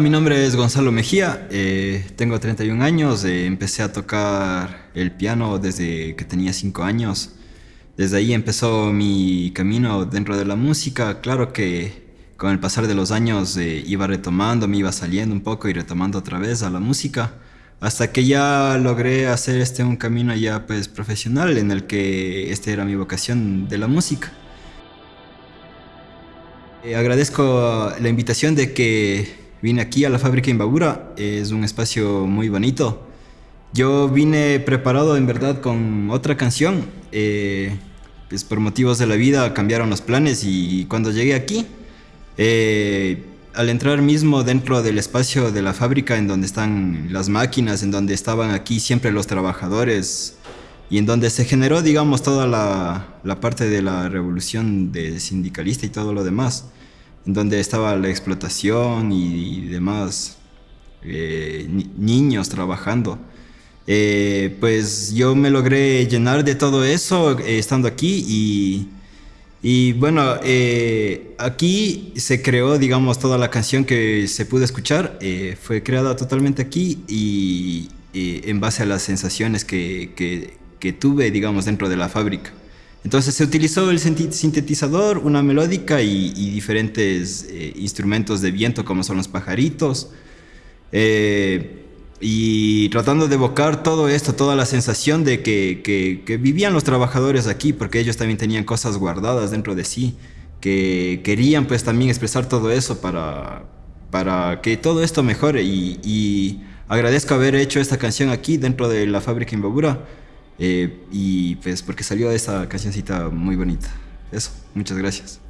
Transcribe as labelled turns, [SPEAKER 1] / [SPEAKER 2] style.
[SPEAKER 1] Mi nombre es Gonzalo Mejía, eh, tengo 31 años, eh, empecé a tocar el piano desde que tenía 5 años. Desde ahí empezó mi camino dentro de la música, claro que con el pasar de los años eh, iba retomando, me iba saliendo un poco y retomando otra vez a la música, hasta que ya logré hacer este un camino ya pues profesional en el que esta era mi vocación de la música. Eh, agradezco la invitación de que vine aquí a la fábrica Imbabura, es un espacio muy bonito. Yo vine preparado en verdad con otra canción, eh, pues por motivos de la vida cambiaron los planes y cuando llegué aquí eh, al entrar mismo dentro del espacio de la fábrica en donde están las máquinas, en donde estaban aquí siempre los trabajadores y en donde se generó, digamos, toda la, parte de la revolución de sindicalista y todo lo demás, donde estaba la explotación y, demás eh, niños trabajando. Eh, pues yo me logré llenar de todo eso estando aquí y y bueno, eh, aquí se creó, digamos, toda la canción que se pudo escuchar, eh, fue creada totalmente aquí y, en base a las sensaciones que, que, tuve, digamos, dentro de la fábrica. Entonces se utilizó el sintetizador, una melódica y, diferentes eh, instrumentos de viento como son los pajaritos. Y tratando de evocar todo esto, toda la sensación de que, vivían los trabajadores aquí, porque ellos también tenían cosas guardadas dentro de sí, que querían pues también expresar todo eso para, para que todo esto mejore. Y, agradezco haber hecho esta canción aquí dentro de la fábrica Imbabura eh, y pues porque salió esa cancioncita muy bonita. Eso, muchas gracias.